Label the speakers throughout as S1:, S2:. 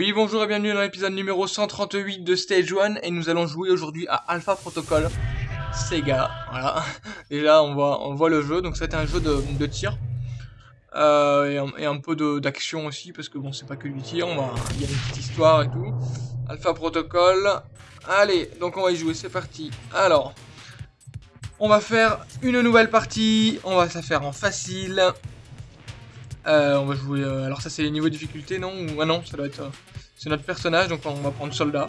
S1: Oui, bonjour et bienvenue dans l'épisode numéro 138 de Stage 1 et nous allons jouer aujourd'hui à Alpha Protocol Sega. Voilà, déjà on voit, on voit le jeu, donc c'est un jeu de, tir euh, et, un, et, peu d'action aussi parce que bon, c'est pas que du tir, il y a une petite histoire et tout. Alpha Protocol, allez, donc on va y jouer, c'est parti. Alors, on va faire une nouvelle partie, on va ça faire en facile. Euh, on va jouer. Euh, alors, ça, c'est les niveaux de difficulté, non? Ou ah non, ça doit être. Euh, c'est notre personnage, donc on va prendre soldat.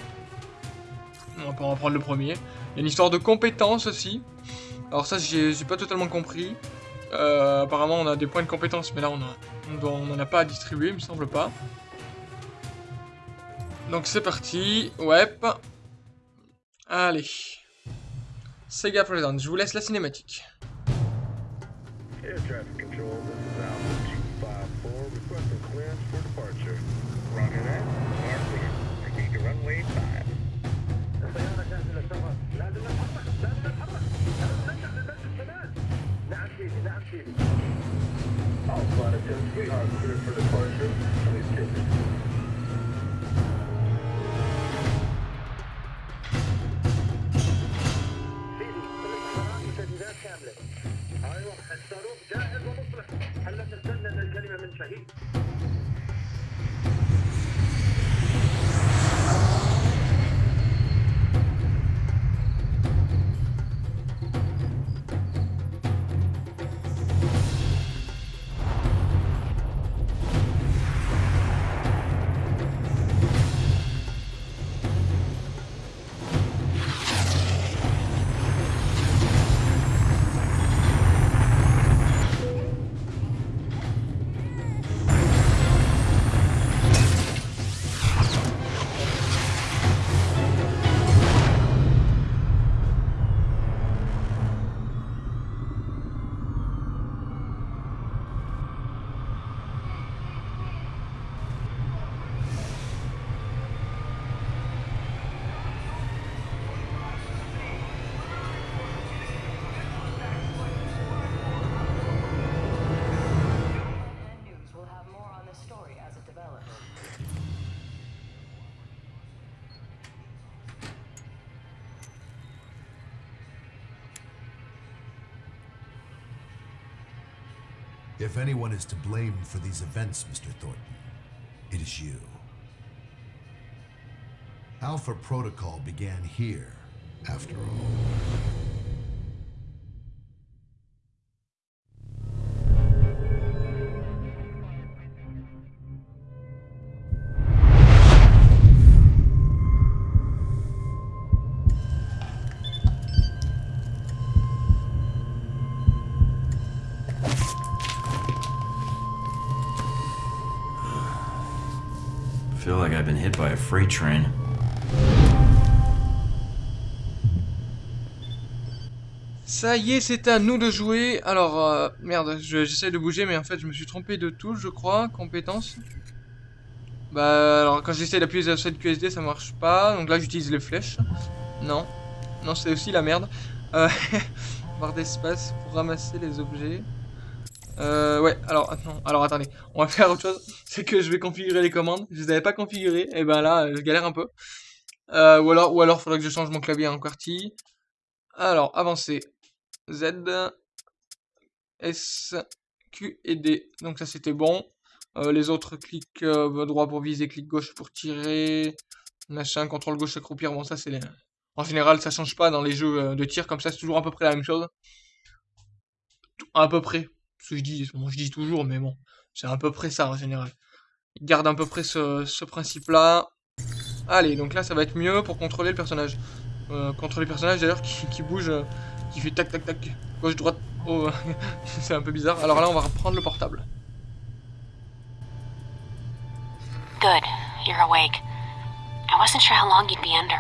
S1: On va, prendre le premier. Il y a une histoire de compétences aussi. Alors, ça, j'ai pas totalement compris. Apparemment, on a des points de compétences, mais là, on a, on n'en a pas à distribuer, il me semble pas. Donc, c'est parti. Ouais. Allez. Sega Present, je vous laisse la cinématique. Oh, All flight attempts are cleared for departure.
S2: If anyone is to blame for these events, Mr. Thornton, it is you. Alpha Protocol began here, after all.
S1: Ça y est, c'est à nous de jouer. Alors, euh, merde, j'essaie de bouger, mais en fait, je me suis trompé de touche, je crois. Compétences. Bah, alors, quand j'essaie d'appuyer sur cette QSD, ça marche pas. Donc là, j'utilise les flèches. Non. Non, c'est aussi la merde. Euh, barre d'espace pour ramasser les objets. Euh, ouais, alors, attends, alors attendez, on va faire autre chose, c'est que je vais configurer les commandes, je les avais pas configurées, et ben là, je galère un peu. Euh, ou alors, ou alors, faudrait que je change mon clavier en QWERTY. Alors, avancer, Z, S, Q et D, donc ça c'était bon. Euh, les autres, clic droit pour viser, clic gauche pour tirer, machin, contrôle gauche accroupir, bon ça c'est... Les... En général, ça change pas dans les jeux de tir, comme ça c'est toujours à peu près la même chose. À peu près, ce que je dis, bon, je dis toujours, mais bon, c'est à peu près ça en général. Il garde à peu près ce, principe-là. Allez, donc là, ça va être mieux pour contrôler le personnage. Euh, contrôler le personnage, d'ailleurs, qui, bouge, euh, qui fait tac, tac, tac, gauche, droite. Oh, c'est un peu bizarre. Alors là, on va reprendre le portable.
S3: Good, you're awake. I wasn't sure how long you'd be under.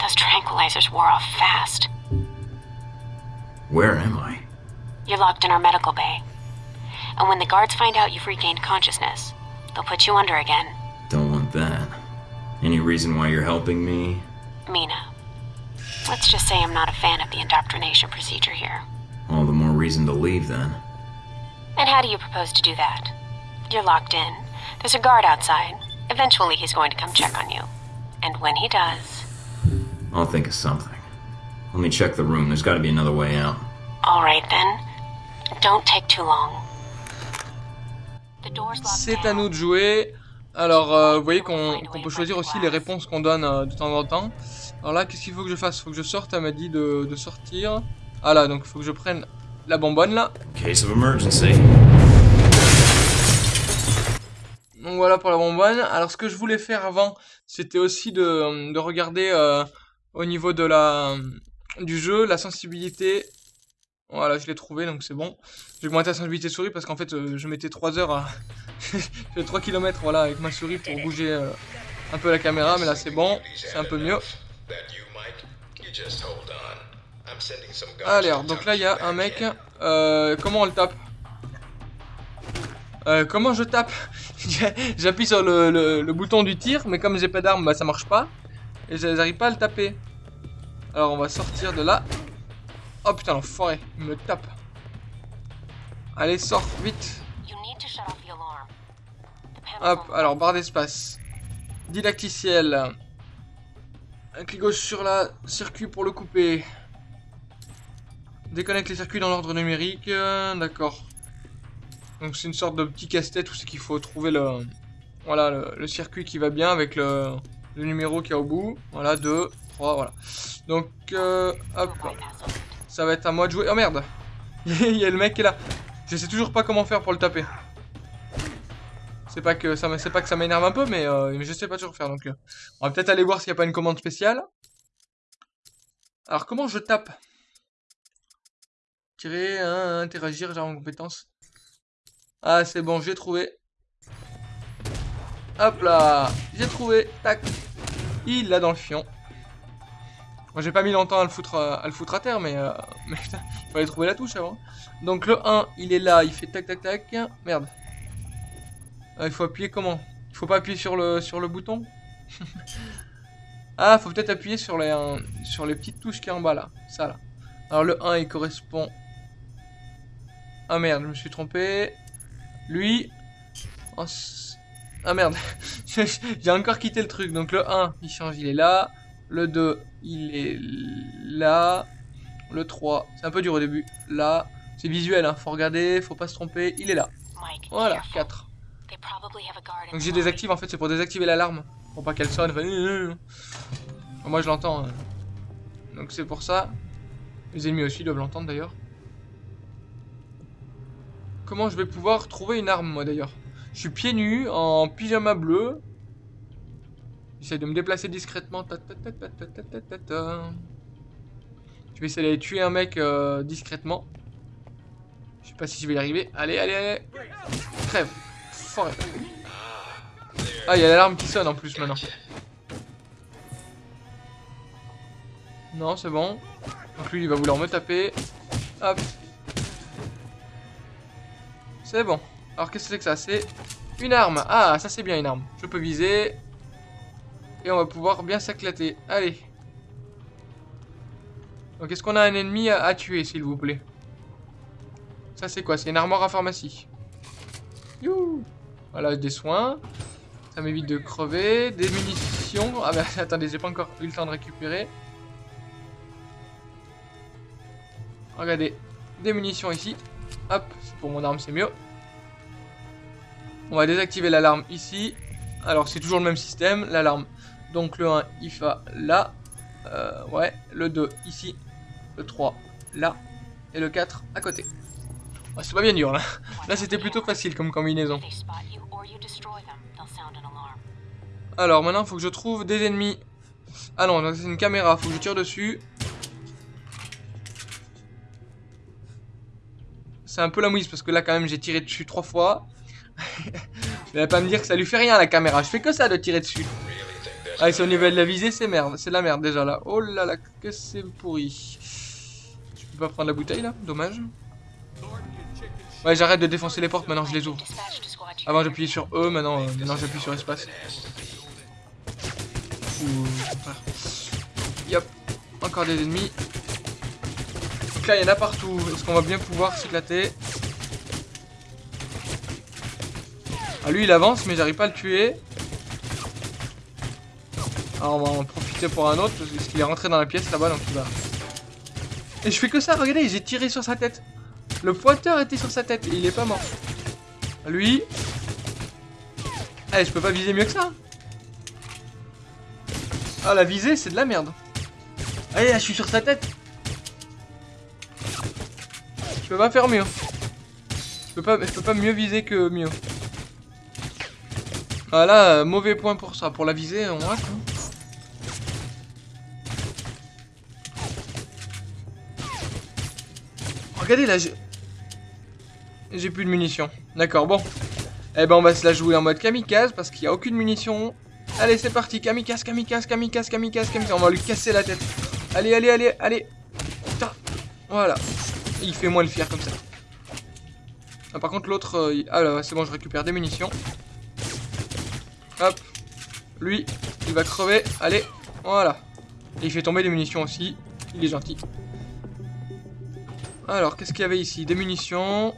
S3: Those tranquilizers wore off fast.
S4: Where am I?
S3: You're locked in our medical bay. And when the guards find out you've regained consciousness, they'll put you under again.
S4: Don't want that. Any reason why you're helping me?
S3: Mina. Let's just say I'm not a fan of the indoctrination procedure here.
S4: All the more reason to leave, then.
S3: And how do you propose to do that? You're locked in. There's a guard outside. Eventually, he's going to come check on you. And when he does,
S4: I'll think of something. Let me check the room. There's got to be another way out.
S3: all right then.
S1: C'est à nous de jouer. Alors, euh, vous voyez qu'on peut choisir aussi les réponses qu'on donne euh, de temps en temps. Alors là, qu'est-ce qu'il faut que je fasse? Faut que je sorte, elle m'a dit de, de sortir. Ah là, donc il faut que je prenne la bonbonne là.
S4: Case of emergency.
S1: Donc voilà pour la bonbonne. Alors ce que je voulais faire avant, c'était aussi de, de regarder euh, au niveau de la du jeu, la sensibilité. Voilà, je l'ai trouvé, donc c'est bon. J'ai augmenté la sensibilité souris parce qu'en fait, euh, je mettais 3 heures à... je fais 3 km voilà, avec ma souris pour bouger euh, un peu la caméra, mais là c'est bon, c'est un peu mieux. Allez, alors, donc là il y a un mec. Euh, comment on le tape? Euh, Comment je tape? J'appuie sur le bouton du tir, mais comme j'ai pas d'arme, bah ça marche pas. Et j'arrive pas à le taper. Alors on va sortir de là. Oh putain, l'enfoiré, il me tape. Allez, sors, vite. Hop, alors barre d'espace. Didacticiel. Un clic gauche sur la circuit pour le couper. Déconnecte les circuits dans l'ordre numérique. euh, D'accord. Donc c'est une sorte de petit casse-tête où c'est qu'il faut trouver le, voilà, le, le circuit qui va bien avec le, le numéro qu'il y a au bout. Voilà, 2, 3, voilà. Donc, euh, hop. Ça va être à moi de jouer. Oh merde Il y a le mec qui est là. Je sais toujours pas comment faire pour le taper. C'est pas que ça, pas que ça m'énerve un peu, mais, euh, je sais pas toujours faire. Donc, euh, on va peut-être aller voir s'il n'y a pas une commande spéciale. Alors, comment je tape? Tirer, hein, interagir, genre en compétence. Ah, c'est bon, j'ai trouvé. Hop là, j'ai trouvé. Tac. Il l'a dans le fion. Moi, j'ai pas mis longtemps à le foutre, euh, à le foutre à terre, mais, euh, mais putain, fallait trouver la touche avant. Donc le 1, il est là, il fait tac tac tac. Merde. Ah, il faut appuyer comment? Il faut pas appuyer sur le, sur le bouton? Ah, faut peut-être appuyer sur les, euh, sur les petites touches qui est en bas là. Ça là. Alors le 1, il correspond... Ah merde, je me suis trompé. Lui... Ah merde. J'ai encore quitté le truc. Donc le 1, il change, il est là. Le 2, il est là. Le 3, c'est un peu dur au début. Là, c'est visuel, hein. faut regarder, faut pas se tromper. Il est là. Voilà,
S3: careful.
S1: 4.
S3: They probably have a guard
S1: Donc j'ai désactive en fait, c'est pour désactiver l'alarme. Pour pas qu'elle sonne. Enfin. Moi je l'entends. hein. Donc c'est pour ça. Les ennemis aussi doivent l'entendre d'ailleurs. Comment je vais pouvoir trouver une arme moi d'ailleurs? Je suis pieds nus, en pyjama bleu. J'essaie de me déplacer discrètement. Je vais essayer d'aller tuer un mec euh, discrètement. Je sais pas si je vais y arriver. Allez, allez, allez. Crève. Forêt. Ah, il y a l'alarme qui sonne en plus maintenant. Non, c'est bon. Donc lui, il va vouloir me taper. Hop. C'est bon. Alors, qu'est-ce que c'est que ça? C'est une arme. Ah, ça c'est bien une arme. Je peux viser. Et on va pouvoir bien s'éclater. Allez. Donc, est-ce qu'on a un ennemi à, tuer, s'il vous plaît? Ça, c'est quoi? C'est une armoire à pharmacie. Youhou Voilà, des soins. Ça m'évite de crever. Des munitions. Ah, bah, attendez, j'ai pas encore eu le temps de récupérer. Regardez. Des munitions ici. Hop, pour mon arme, c'est mieux. On va désactiver l'alarme ici. Alors, c'est toujours le même système. L'alarme. Donc, le 1, il va là. Euh, ouais. Le 2, ici. Le 3, là. Et le 4, à côté. Ah, c'est pas bien dur, là. Là, c'était plutôt facile comme combinaison. Alors maintenant, faut que je trouve des ennemis. Ah non, donc c'est une caméra, faut que je tire dessus. C'est un peu la mouise parce que là, quand même, j'ai tiré dessus trois fois. Vous allez pas me dire que ça lui fait rien la caméra. Je fais que ça de tirer dessus. Ah, et c'est au niveau de la visée, c'est merde. C'est la merde déjà là. Oh là là, que c'est pourri. Je peux pas prendre la bouteille là? Dommage. Ouais, j'arrête de défoncer les portes maintenant, je les ouvre. Avant j'appuyais sur E, maintenant, euh, maintenant j'appuie sur espace. Ouh. Yop, encore des ennemis. Donc là il y en a partout. Est-ce qu'on va bien pouvoir s'éclater? Ah lui il avance mais j'arrive pas à le tuer. Alors on va en profiter pour un autre, parce qu'il est rentré dans la pièce là-bas, donc il va... Et je fais que ça, regardez, j'ai tiré sur sa tête. Le pointeur était sur sa tête, et il est pas mort. Lui... Allez, je peux pas viser mieux que ça. Ah, la visée, c'est de la merde. Allez, là, je suis sur sa tête. Je peux pas faire mieux. Je peux pas, je peux pas mieux viser que mieux. Ah là, euh, mauvais point pour ça. Pour la visée, on rate. hein. Regardez là, j'ai... Plus de munitions. D'accord, bon. Eh ben on va se la jouer en mode kamikaze parce qu'il n'y a aucune munition. Allez, c'est parti. Kamikaze, kamikaze, kamikaze, kamikaze, kamikaze. On va lui casser la tête. Allez, allez, allez, allez. Putain. Voilà. Il fait moins le fier comme ça. Ah, par contre, l'autre... euh, il- Ah là, c'est bon, je récupère des munitions. Hop. Lui, il va crever. Allez, voilà. Et il fait tomber des munitions aussi. Il est gentil. Alors, qu'est-ce qu'il y avait ici? Des munitions.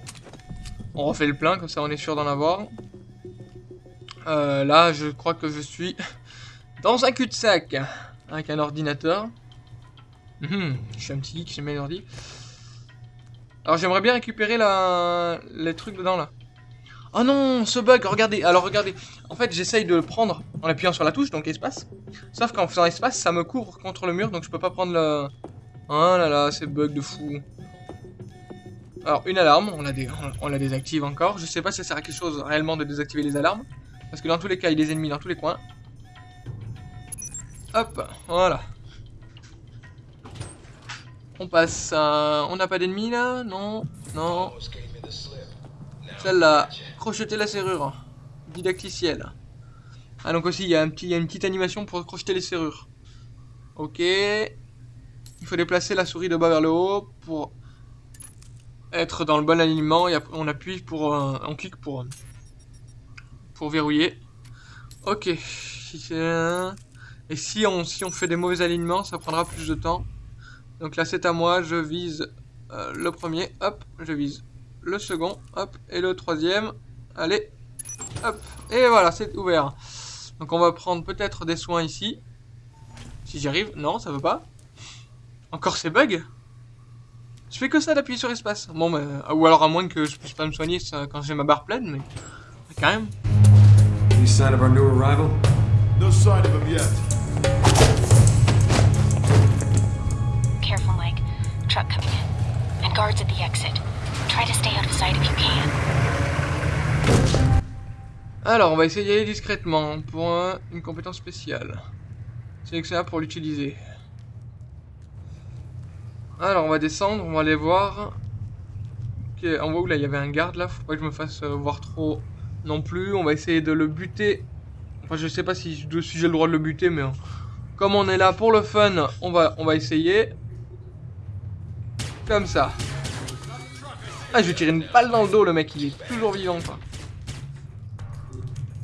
S1: On refait le plein, comme ça on est sûr d'en avoir. Euh, là, je crois que je suis dans un cul-de-sac. Avec un ordinateur. Mhm, je suis un petit geek, j'aime bien les ordi. Alors j'aimerais bien récupérer la... les trucs dedans là. Oh non, ce bug, regardez. Alors regardez. En fait, j'essaye de le prendre en appuyant sur la touche, donc espace. Sauf qu'en faisant espace, ça me couvre contre le mur, donc je peux pas prendre le... Oh là là, c'est bug de fou. Alors, une alarme, on la, désactive encore. Je sais pas si ça sert à quelque chose réellement de désactiver les alarmes. Parce que dans tous les cas, il y a des ennemis dans tous les coins. Hop, voilà. On passe à... On n'a pas d'ennemis là? Non Non. Celle-là. Crocheter la serrure. Didacticiel. Ah donc aussi, il y, a il y a une petite animation pour crocheter les serrures. Ok. Il faut déplacer la souris de bas vers le haut pour être dans le bon alignement et on appuie pour... euh, on clique pour... pour verrouiller. Ok. Et si on, si on fait des mauvais alignements, ça prendra plus de temps. Donc là c'est à moi, je vise euh, le premier, hop, je vise le second, hop, et le troisième, allez, hop, et voilà, c'est ouvert. Donc on va prendre peut-être des soins ici. Si j'y arrive, non, ça veut pas. Encore ces bugs? Je fais que ça d'appuyer sur espace. Bon, mais, ou alors à moins que je puisse pas me soigner ça, quand j'ai ma barre pleine, mais quand même.
S5: Any sign of our new arrival?
S2: No sign of him yet.
S3: Careful, Mike. Truck coming in. And guards at the exit. Try to stay out of sight if you can.
S1: Alors, on va essayer d'y aller discrètement pour un- une compétence spéciale. Sélectionnable pour l'utiliser. Alors, on va descendre, on va aller voir. Ok, en haut, là, il y avait un garde, là. Faut pas que je me fasse euh, voir trop non plus. On va essayer de le buter. Enfin, je sais pas si, si j'ai le droit de le buter, mais... euh, Comme on est là pour le fun, on va, on va essayer. Comme ça. Ah, je vais tirer une balle dans le dos, le mec. Il est toujours vivant, quoi.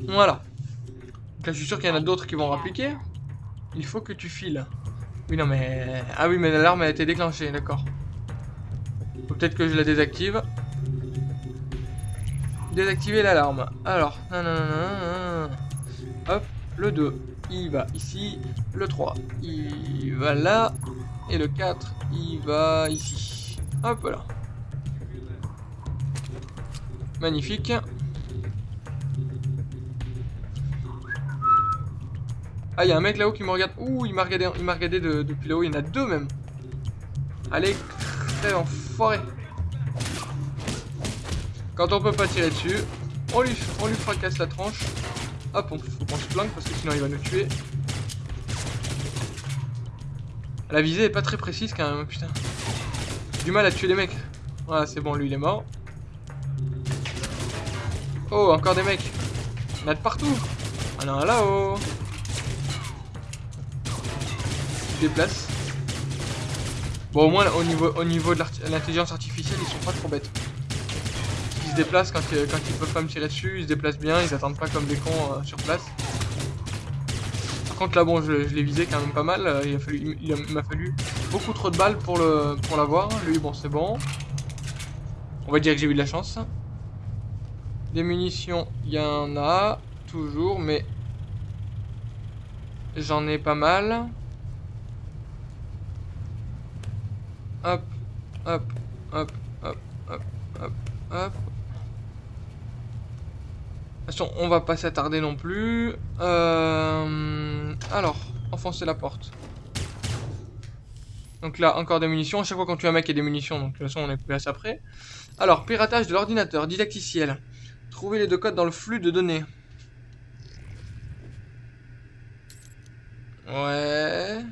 S1: Voilà. Donc là, je suis sûr qu'il y en a d'autres qui vont rappliquer. Il faut que tu files. Oui, non, mais... Ah oui, mais l'alarme a été déclenchée, d'accord. Peut-être que je la désactive. Désactiver l'alarme. Alors, nanana, hop, le 2, il va ici. Le 3, il va là. Et le 4, il va ici. Hop là. Magnifique. Ah, il y a un mec là-haut qui me regarde. Ouh, il m'a regardé, il regardé de- depuis là-haut. Il y en a deux même. Allez, crève, enfoiré. Quand on peut pas tirer dessus, on lui, fracasse la tranche. Hop, on, se planque parce que sinon il va nous tuer. La visée est pas très précise quand même, putain. Du mal à tuer les mecs. Voilà, c'est bon, lui il est mort. Oh, encore des mecs. Il y en a de partout. Ah non, là-haut. Déplace. Bon, au moins, au niveau, au niveau de l'intelligence artificielle, ils sont pas trop bêtes. Ils se déplacent quand, euh, quand ils peuvent pas me tirer dessus, ils se déplacent bien, ils attendent pas comme des cons euh, sur place. Par contre, là, bon, je, l'ai visé quand même pas mal. euh, il a fallu- il m'a fallu beaucoup trop de balles pour le pour l'avoir. Lui, bon, c'est bon. On va dire que j'ai eu de la chance. Des munitions, il y en a toujours, mais J'en ai pas mal. Hop, hop, hop, hop, hop, hop, hop. Attention, on va pas s'attarder non plus. Euh... Alors, enfoncer la porte. Donc là, encore des munitions. À chaque fois quand tu as un mec, il y a des munitions. Donc de toute façon, on est plus à ça près. Alors, piratage de l'ordinateur, didacticiel. Trouver les deux codes dans le flux de données. Ouais.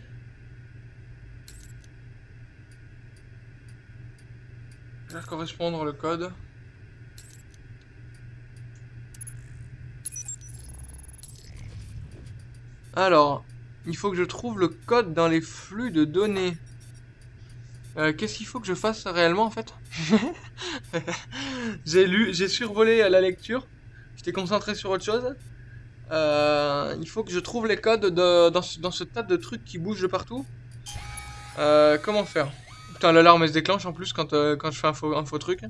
S1: Faire correspondre le code. Alors, il faut que je trouve le code dans les flux de données. Euh, Qu'est-ce qu'il faut que je fasse réellement en fait? J'ai lu, j'ai survolé la lecture. J'étais concentré sur autre chose. Euh, il faut que je trouve les codes de, dans, ce, dans ce tas de trucs qui bougent de partout. Euh, comment faire? Putain, l'alarme elle se déclenche en plus quand, euh, quand je fais un faux, un faux truc.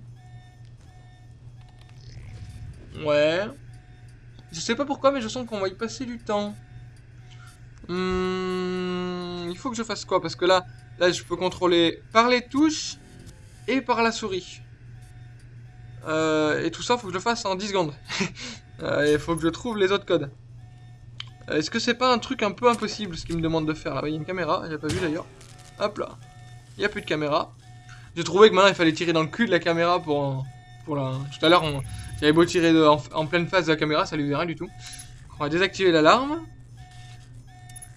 S1: Ouais. Je sais pas pourquoi, mais je sens qu'on va y passer du temps. Hmm, il faut que je fasse quoi? Parce que là, là, je peux contrôler par les touches et par la souris. Euh, et tout ça, faut que je le fasse en 10 secondes. Euh, Il faut que je trouve les autres codes. Euh, Est-ce que c'est pas un truc un peu impossible ce qu'il me demande de faire là? Il y a une caméra, j'ai pas vu d'ailleurs. Hop là. Il y a plus de caméra. J'ai trouvé que maintenant il fallait tirer dans le cul de la caméra pour, pour la... Tout à l'heure, on... j'avais beau tirer en, pleine face de la caméra, ça lui faisait rien du tout. On va désactiver l'alarme.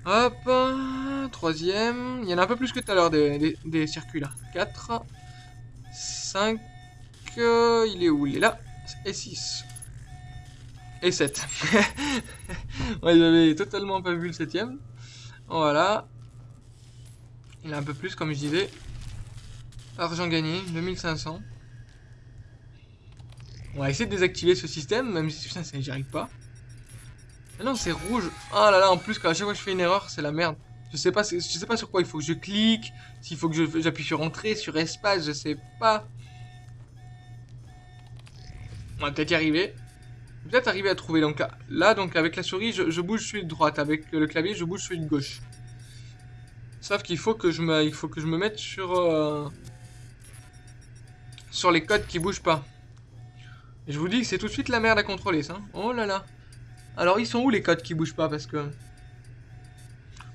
S1: Hop, euh, troisième. Il y en a un peu plus que tout à l'heure des, des- circuits là. 4, 5, il est où? Il est là. Et 6. Et 7. ouais, j'avais totalement pas vu le septième. Voilà. Il a un peu plus, comme je disais. Argent gagné, 2500. On va essayer de désactiver ce système, même si putain, ça, j'y arrive pas. Ah non, c'est rouge. Ah là là, en plus, quand à chaque fois que je fais une erreur, c'est la merde. Je sais pas, je sais pas sur quoi il faut que je clique, s'il faut que j'appuie sur entrée, sur espace, je sais pas. On va peut-être y arriver. Peut-être arriver à trouver. Donc là, là, donc avec la souris, je, je bouge celui de droite. Avec le clavier, je bouge celui de gauche. Sauf qu'il faut que je me, il faut que je me mette sur euh, sur les codes qui bougent pas. Et je vous dis que c'est tout de suite la merde à contrôler, ça. Oh là là. Alors ils sont où les codes qui bougent pas? Parce que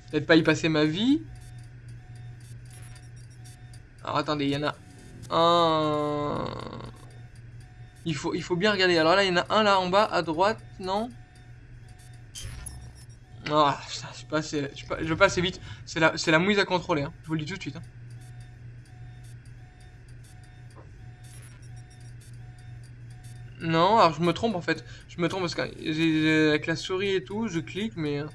S1: peut-être pas y passer ma vie. Alors attendez, il y en a un. Il faut, il faut bien regarder. Alors là, il y en a un là en bas à droite, non? Ah, putain, je suis pas assez, je suis pas, je vite. C'est la, mouise à contrôler. Hein. Je vous le dis tout de suite. hein. Non, alors je me trompe en fait. Je me trompe parce que j'ai- j'ai- avec la souris et tout, je clique, mais. euh.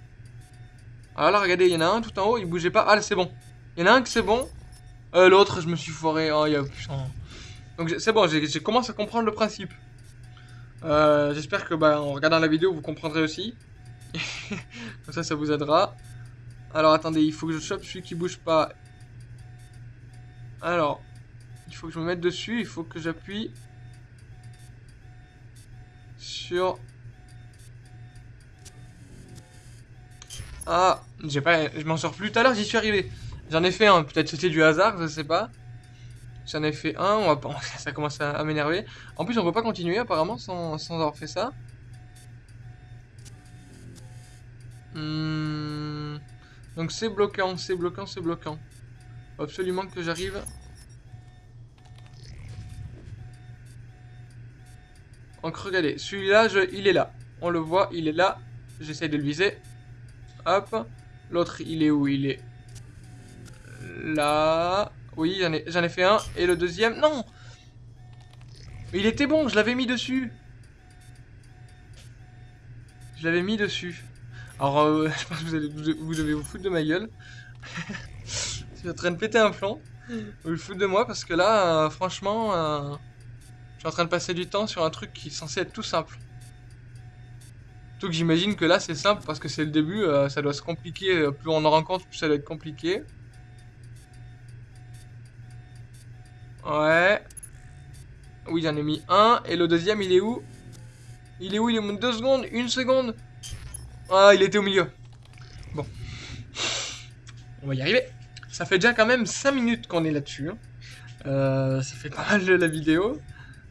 S1: Ah là, regardez, il y en a un tout en haut, il bougeait pas. Ah là, c'est bon. Il y en a un que c'est bon. Euh, L'autre, je me suis foiré. Oh, y a. putain. Donc c'est bon, j'ai j'ai commencé à comprendre le principe. Euh, J'espère que bah, en regardant la vidéo, vous comprendrez aussi. Comme ça, ça vous aidera. Alors attendez, il faut que je chope celui qui bouge pas. Alors, il faut que je me mette dessus, il faut que j'appuie sur... Ah, j'ai pas, je m'en sors plus. Tout à l'heure, j'y suis arrivé. J'en ai fait un, peut-être c'était du hasard, je sais pas. J'en ai fait un, on va ça commence à, à m'énerver. En plus, on peut pas continuer apparemment sans, sans avoir fait ça. Hmm. Donc c'est bloquant, c'est bloquant, c'est bloquant. Absolument que j'arrive. Donc regardez, celui-là, il est là. On le voit, il est là. J'essaie de le viser. Hop. L'autre, il est où? Il est là. Oui, j'en ai, fait un. Et le deuxième, non il était bon, je l'avais mis dessus. Je l'avais mis dessus. Alors, euh, je pense que vous, allez, vous, devez vous foutre de ma gueule. je suis en train de péter un plomb. Vous vous foutre de moi parce que là, euh, franchement, euh, je suis en train de passer du temps sur un truc qui est censé être tout simple. Surtout que j'imagine que là, c'est simple parce que c'est le début, euh, ça doit se compliquer. Plus on en rencontre, plus ça doit être compliqué. Ouais. Oui, j'en ai mis un. Et le deuxième, il est où? Il est où? Il est où Deux secondes Une seconde Ah, il était au milieu. Bon. On va y arriver. Ça fait déjà quand même 5 minutes qu'on est là-dessus. hein. Euh, ça fait pas mal de la vidéo.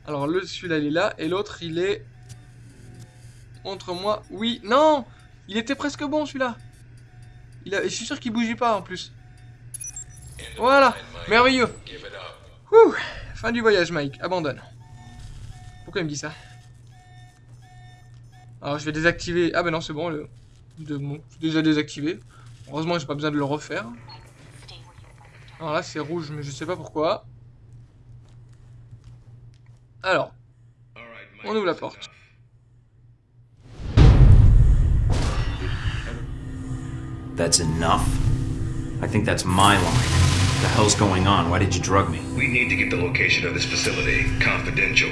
S1: Alors celui-là il est là et l'autre il est... Montre-moi. Oui, non Il était presque bon celui-là. Il a... Je suis sûr qu'il bougeait pas en plus. Voilà, merveilleux. Fin du voyage Mike, abandonne. Pourquoi il me dit ça? Alors je vais désactiver... Ah bah non c'est bon, le... De... bon, déjà désactivé. Heureusement j'ai pas besoin de le refaire. Alors là c'est rouge mais je sais pas pourquoi. Alors, on ouvre la porte.
S4: That's enough? I think that's my line. What the hell's going on? Why did you drug me?
S6: We need to get the location of this facility confidential,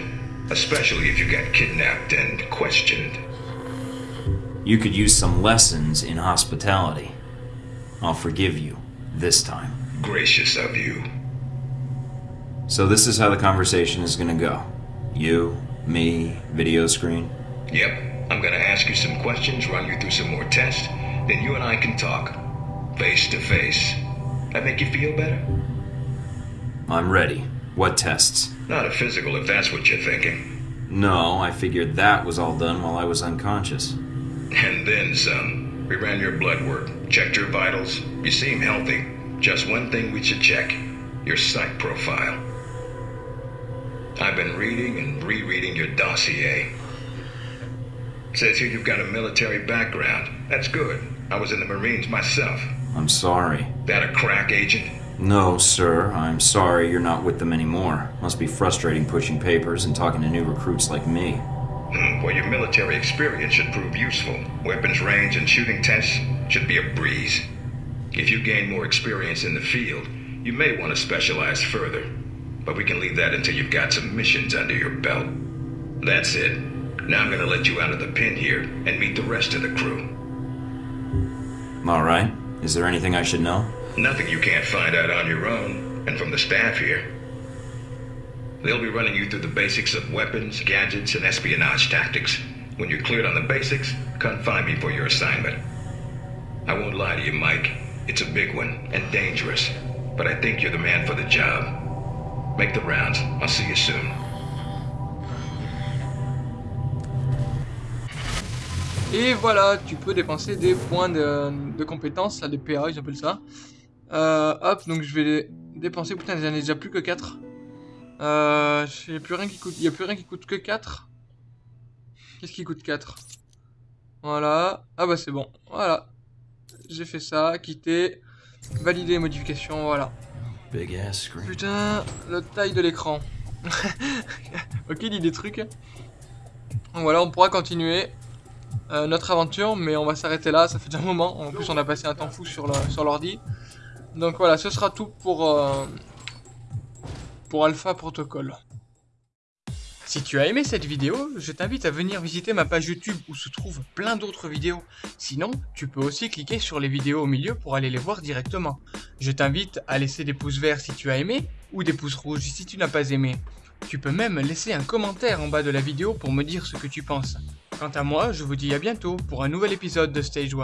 S6: especially if you got kidnapped and questioned.
S4: You could use some lessons in hospitality. I'll forgive you. This time.
S6: Gracious of you.
S4: So this is how the conversation is gonna go. You, me, video screen.
S6: Yep, I'm gonna ask you some questions, run you through some more tests, then you and I can talk. Face to face. That make you feel better?
S4: I'm ready. What tests?
S6: Not a physical if that's what you're thinking.
S4: No, I figured that was all done while I was unconscious.
S6: And then some. We ran your blood work, checked your vitals. You seem healthy. Just one thing we should check your psych profile. I've been reading and rereading your dossier. Says here you've got a military background. That's good. I was in the Marines myself.
S4: I'm sorry.
S6: That a crack agent?
S4: No, sir. I'm sorry you're not with them anymore. Must be frustrating pushing papers and talking to new recruits like me.
S6: Well, your military experience should prove useful. Weapons range and shooting tests should be a breeze. If you gain more experience in the field, you may want to specialize further. But we can leave that until you've got some missions under your belt. That's it. Now I'm going to let you out of the pen here and meet the rest of the crew.
S4: All right. Is there anything I should know?
S6: Nothing you can't find out on your own, and from the staff here. They'll be running you through the basics of weapons, gadgets, and espionage tactics. When you're cleared on the basics, come find me for your assignment. I won't lie to you, Mike. It's a big one and dangerous, but I think you're the man for the job. Make the rounds. I'll see you soon.
S1: Et voilà, tu peux dépenser des points de, de compétences, là, des PA, ils ça. Euh, hop, donc je vais dépenser. Putain, j'en ai déjà plus que 4. Euh, j'ai plus rien qui coûte. Il y a plus rien qui coûte que 4. Qu'est-ce qui coûte 4 Voilà. Ah bah c'est bon. Voilà. J'ai fait ça, quitter, valider les modifications, voilà.
S4: Big ass screen.
S1: Putain, la taille de l'écran. ok, il dit des trucs. Donc voilà, on pourra continuer euh, notre aventure, mais on va s'arrêter là. Ça fait déjà un moment. En plus, on a passé un temps fou sur le- sur l'ordi. Donc voilà, ce sera tout pour euh, pour Alpha Protocol. Si tu as aimé cette vidéo, je t'invite à venir visiter ma page YouTube où se trouvent plein d'autres vidéos. Sinon, tu peux aussi cliquer sur les vidéos au milieu pour aller les voir directement. Je t'invite à laisser des pouces verts si tu as aimé ou des pouces rouges si tu n'as pas aimé. Tu peux même laisser un commentaire en bas de la vidéo pour me dire ce que tu penses. Quant à moi, je vous dis à bientôt pour un nouvel épisode de Stage 1.